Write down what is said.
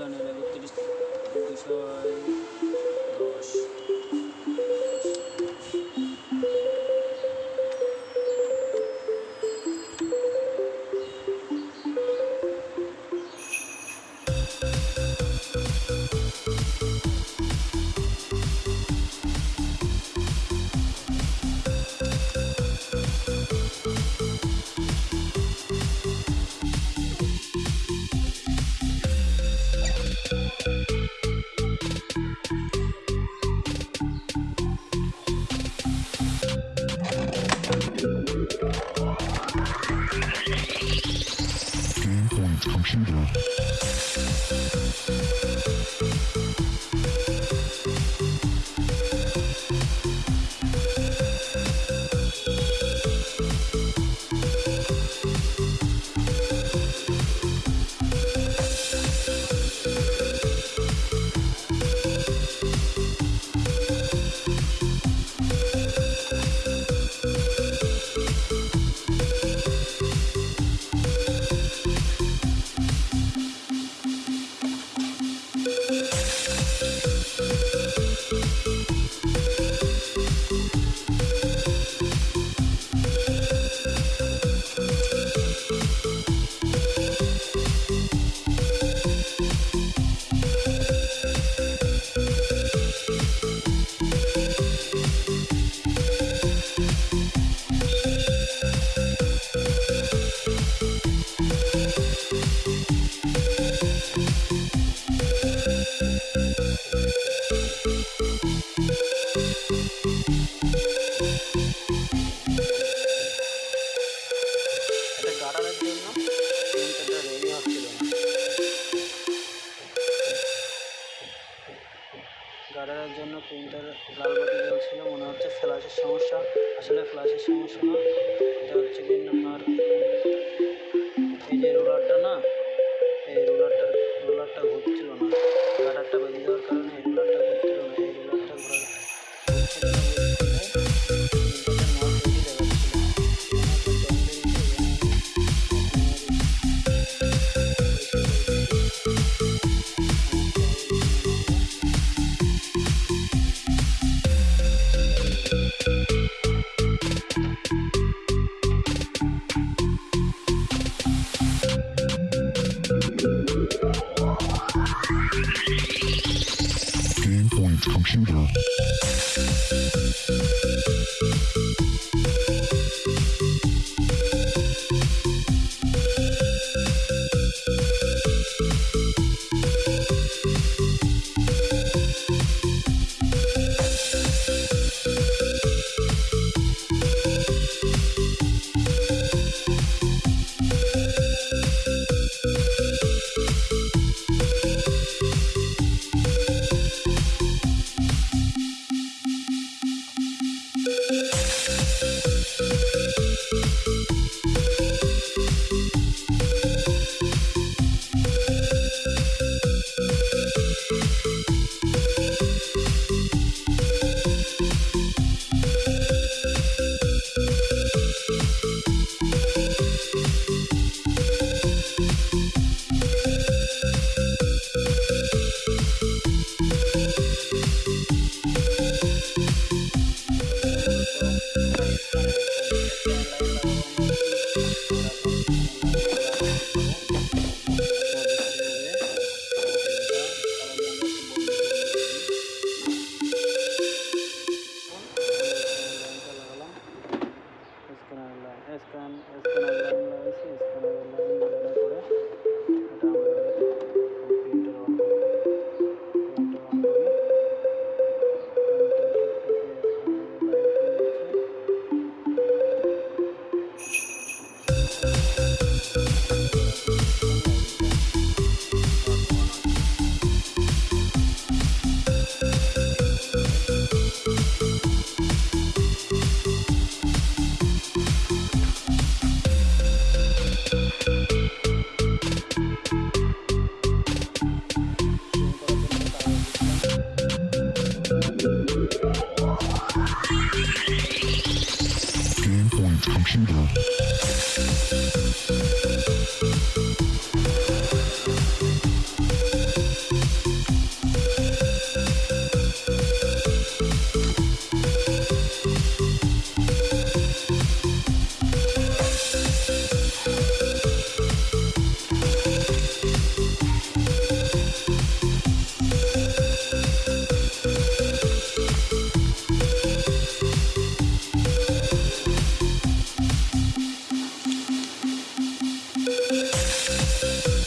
রানের তিরিশ দশ গার্ডারের জন্য প্রিন্টারটা রেডি হচ্ছিল না গার্ডারের জন্য প্রিন্টার লাল বাতি জ্বলছিল, মনে হচ্ছে ফ্ল্যাশের সমস্যা। আসলে ফ্ল্যাশের সমস্যা না, এটা হচ্ছে কি আপনার এই যে রোলারটা না, এই রোলারটা রোলারটা ঘুরছিল না। গার্ডারটা বেঁধে দেওয়ার কারণে এই রোলারটা ঘুরছিল না, এই রোলারটা না। 것입니다. Thank you. Game point computer. Música